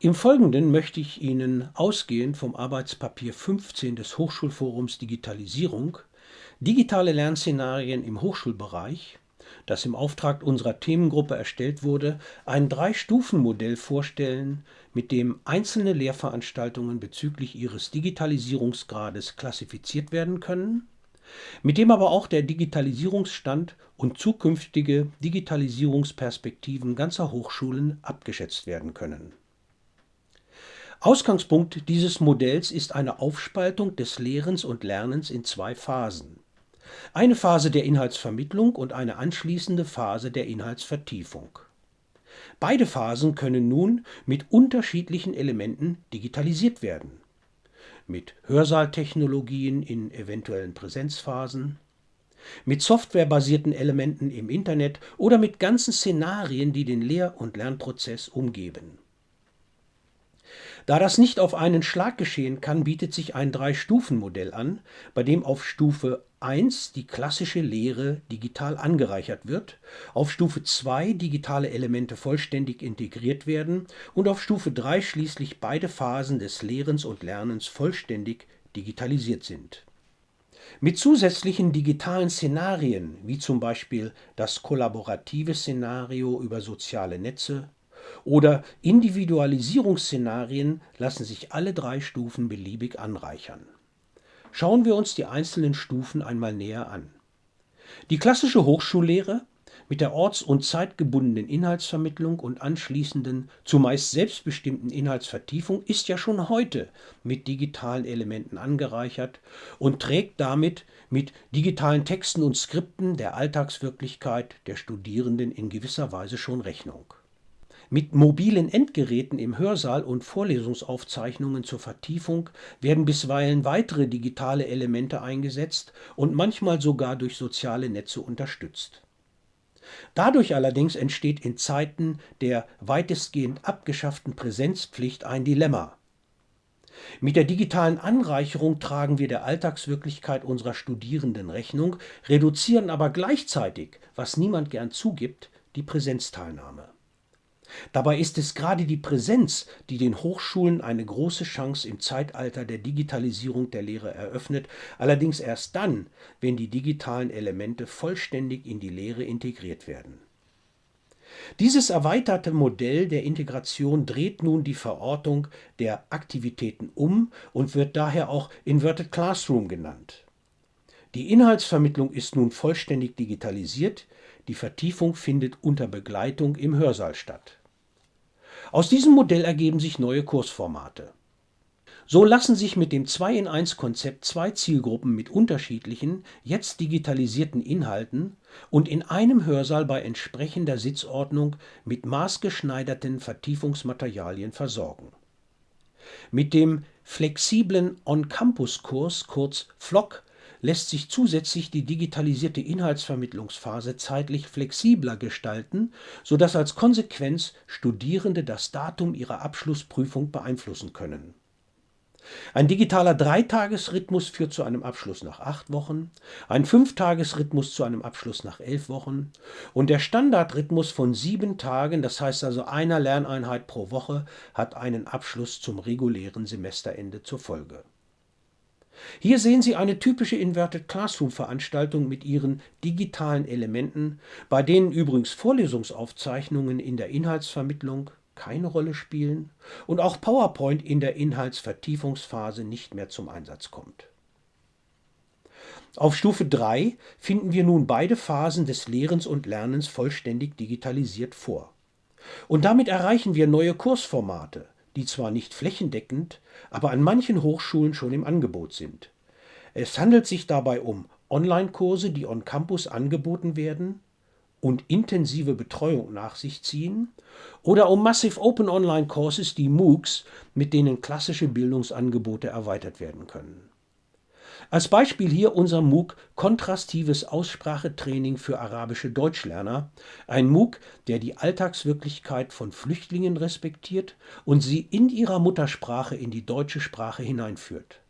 Im Folgenden möchte ich Ihnen ausgehend vom Arbeitspapier 15 des Hochschulforums Digitalisierung digitale Lernszenarien im Hochschulbereich, das im Auftrag unserer Themengruppe erstellt wurde, ein Drei-Stufen-Modell vorstellen, mit dem einzelne Lehrveranstaltungen bezüglich ihres Digitalisierungsgrades klassifiziert werden können, mit dem aber auch der Digitalisierungsstand und zukünftige Digitalisierungsperspektiven ganzer Hochschulen abgeschätzt werden können. Ausgangspunkt dieses Modells ist eine Aufspaltung des Lehrens und Lernens in zwei Phasen. Eine Phase der Inhaltsvermittlung und eine anschließende Phase der Inhaltsvertiefung. Beide Phasen können nun mit unterschiedlichen Elementen digitalisiert werden. Mit Hörsaaltechnologien in eventuellen Präsenzphasen, mit softwarebasierten Elementen im Internet oder mit ganzen Szenarien, die den Lehr- und Lernprozess umgeben. Da das nicht auf einen Schlag geschehen kann, bietet sich ein Drei-Stufen-Modell an, bei dem auf Stufe 1 die klassische Lehre digital angereichert wird, auf Stufe 2 digitale Elemente vollständig integriert werden und auf Stufe 3 schließlich beide Phasen des Lehrens und Lernens vollständig digitalisiert sind. Mit zusätzlichen digitalen Szenarien, wie zum Beispiel das kollaborative Szenario über soziale Netze oder Individualisierungsszenarien, lassen sich alle drei Stufen beliebig anreichern Schauen wir uns die einzelnen Stufen einmal näher an. Die klassische Hochschullehre mit der orts- und zeitgebundenen Inhaltsvermittlung und anschließenden, zumeist selbstbestimmten Inhaltsvertiefung ist ja schon heute mit digitalen Elementen angereichert und trägt damit mit digitalen Texten und Skripten der Alltagswirklichkeit der Studierenden in gewisser Weise schon Rechnung mit mobilen Endgeräten im Hörsaal und Vorlesungsaufzeichnungen zur Vertiefung werden bisweilen weitere digitale Elemente eingesetzt und manchmal sogar durch soziale Netze unterstützt. Dadurch allerdings entsteht in Zeiten der weitestgehend abgeschafften Präsenzpflicht ein Dilemma. Mit der digitalen Anreicherung tragen wir der Alltagswirklichkeit unserer Studierenden Rechnung, reduzieren aber gleichzeitig, was niemand gern zugibt, die Präsenzteilnahme Dabei ist es gerade die Präsenz, die den Hochschulen eine große Chance im Zeitalter der Digitalisierung der Lehre eröffnet, allerdings erst dann, wenn die digitalen Elemente vollständig in die Lehre integriert werden. Dieses erweiterte Modell der Integration dreht nun die Verortung der Aktivitäten um und wird daher auch Inverted Classroom genannt. Die Inhaltsvermittlung ist nun vollständig digitalisiert, die Vertiefung findet unter Begleitung im Hörsaal statt. Aus diesem Modell ergeben sich neue Kursformate. So lassen sich mit dem 2-in-1-Konzept zwei Zielgruppen mit unterschiedlichen, jetzt digitalisierten Inhalten und in einem Hörsaal bei entsprechender Sitzordnung mit maßgeschneiderten Vertiefungsmaterialien versorgen. Mit dem flexiblen On-Campus-Kurs, kurz FLOC, lässt sich zusätzlich die digitalisierte Inhaltsvermittlungsphase zeitlich flexibler gestalten, sodass als Konsequenz Studierende das Datum ihrer Abschlussprüfung beeinflussen können. Ein digitaler Dreitagesrhythmus führt zu einem Abschluss nach acht Wochen, ein Fünftagesrhythmus zu einem Abschluss nach elf Wochen und der Standardrhythmus von sieben Tagen, das heißt also einer Lerneinheit pro Woche, hat einen Abschluss zum regulären Semesterende zur Folge hier sehen Sie eine typische Inverted Classroom-Veranstaltung mit ihren digitalen Elementen, bei denen übrigens Vorlesungsaufzeichnungen in der Inhaltsvermittlung keine Rolle spielen und auch PowerPoint in der Inhaltsvertiefungsphase nicht mehr zum Einsatz kommt. Auf Stufe 3 finden wir nun beide Phasen des Lehrens und Lernens vollständig digitalisiert vor. Und damit erreichen wir neue Kursformate, die zwar nicht flächendeckend, aber an manchen Hochschulen schon im Angebot sind. Es handelt sich dabei um Online-Kurse, die on Campus angeboten werden und intensive Betreuung nach sich ziehen, oder um Massive Open Online Courses, die MOOCs, mit denen klassische Bildungsangebote erweitert werden können. Als Beispiel hier unser MOOC Kontrastives Aussprachetraining für arabische Deutschlerner, ein MOOC, der die Alltagswirklichkeit von Flüchtlingen respektiert und sie in ihrer Muttersprache in die deutsche Sprache hineinführt.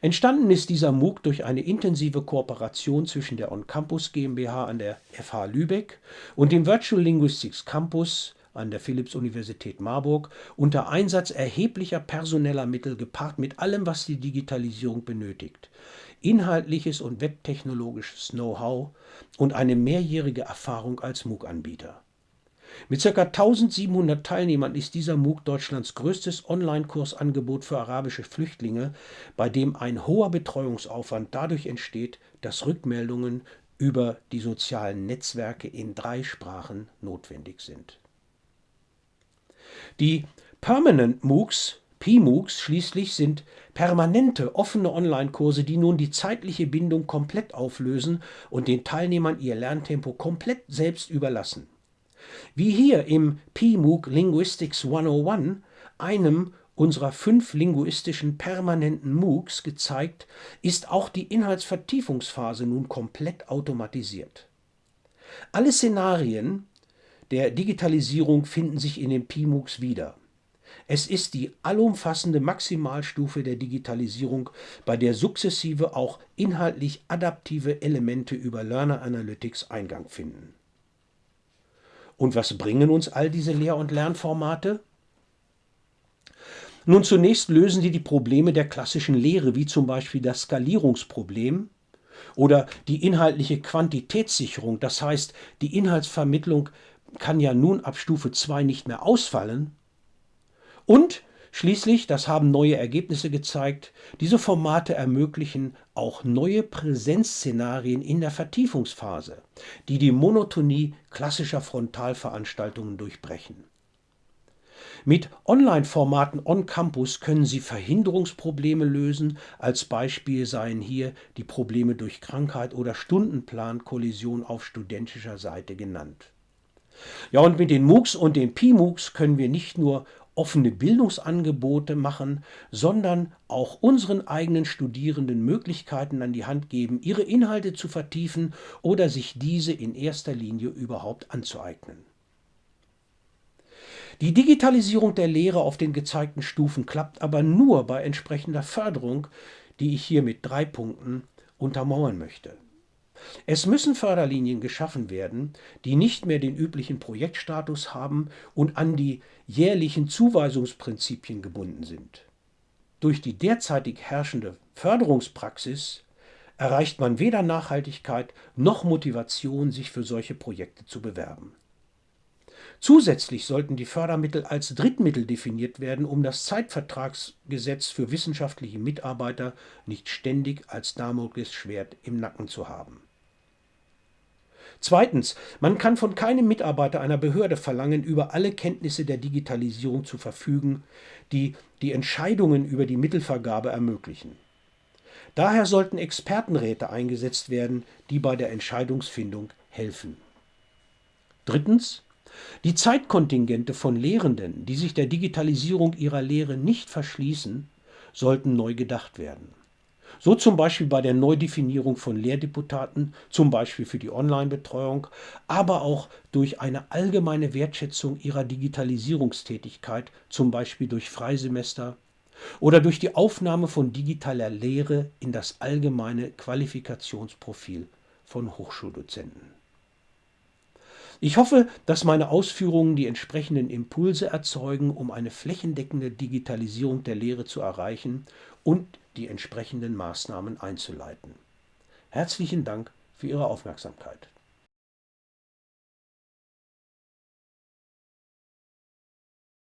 Entstanden ist dieser MOOC durch eine intensive Kooperation zwischen der On Campus GmbH an der FH Lübeck und dem Virtual Linguistics Campus an der Philipps-Universität Marburg unter Einsatz erheblicher personeller Mittel gepaart mit allem, was die Digitalisierung benötigt, inhaltliches und webtechnologisches Know-how und eine mehrjährige Erfahrung als MOOC-Anbieter. Mit ca. 1700 Teilnehmern ist dieser MOOC Deutschlands größtes Online-Kursangebot für arabische Flüchtlinge, bei dem ein hoher Betreuungsaufwand dadurch entsteht, dass Rückmeldungen über die sozialen Netzwerke in drei Sprachen notwendig sind. Die Permanent MOOCs, PMOOCs schließlich sind permanente offene Online-Kurse, die nun die zeitliche Bindung komplett auflösen und den Teilnehmern ihr Lerntempo komplett selbst überlassen. Wie hier im PMOOC Linguistics 101, einem unserer fünf linguistischen permanenten MOOCs gezeigt, ist auch die Inhaltsvertiefungsphase nun komplett automatisiert. Alle Szenarien der Digitalisierung finden sich in den PMOOCs wieder. Es ist die allumfassende Maximalstufe der Digitalisierung, bei der sukzessive auch inhaltlich adaptive Elemente über Learner Analytics Eingang finden. Und was bringen uns all diese Lehr- und Lernformate? Nun zunächst lösen sie die Probleme der klassischen Lehre, wie zum Beispiel das Skalierungsproblem oder die inhaltliche Quantitätssicherung, das heißt, die Inhaltsvermittlung kann ja nun ab Stufe 2 nicht mehr ausfallen. Und Schließlich, das haben neue Ergebnisse gezeigt, diese Formate ermöglichen auch neue Präsenzszenarien in der Vertiefungsphase, die die Monotonie klassischer Frontalveranstaltungen durchbrechen. Mit Online-Formaten on Campus können Sie Verhinderungsprobleme lösen. Als Beispiel seien hier die Probleme durch Krankheit oder Stundenplankollision auf studentischer Seite genannt. Ja, und mit den MOOCs und den PMOOCs können wir nicht nur offene Bildungsangebote machen, sondern auch unseren eigenen Studierenden Möglichkeiten an die Hand geben, ihre Inhalte zu vertiefen oder sich diese in erster Linie überhaupt anzueignen. Die Digitalisierung der Lehre auf den gezeigten Stufen klappt aber nur bei entsprechender Förderung, die ich hier mit drei Punkten untermauern möchte. Es müssen Förderlinien geschaffen werden, die nicht mehr den üblichen Projektstatus haben und an die jährlichen Zuweisungsprinzipien gebunden sind. Durch die derzeitig herrschende Förderungspraxis erreicht man weder Nachhaltigkeit noch Motivation, sich für solche Projekte zu bewerben. Zusätzlich sollten die Fördermittel als Drittmittel definiert werden, um das Zeitvertragsgesetz für wissenschaftliche Mitarbeiter nicht ständig als Damoklesschwert im Nacken zu haben. Zweitens, man kann von keinem Mitarbeiter einer Behörde verlangen, über alle Kenntnisse der Digitalisierung zu verfügen, die die Entscheidungen über die Mittelvergabe ermöglichen. Daher sollten Expertenräte eingesetzt werden, die bei der Entscheidungsfindung helfen. Drittens, die Zeitkontingente von Lehrenden, die sich der Digitalisierung ihrer Lehre nicht verschließen, sollten neu gedacht werden. So zum Beispiel bei der Neudefinierung von Lehrdeputaten, zum Beispiel für die Online-Betreuung, aber auch durch eine allgemeine Wertschätzung ihrer Digitalisierungstätigkeit, zum Beispiel durch Freisemester oder durch die Aufnahme von digitaler Lehre in das allgemeine Qualifikationsprofil von Hochschuldozenten. Ich hoffe, dass meine Ausführungen die entsprechenden Impulse erzeugen, um eine flächendeckende Digitalisierung der Lehre zu erreichen und die entsprechenden Maßnahmen einzuleiten. Herzlichen Dank für Ihre Aufmerksamkeit.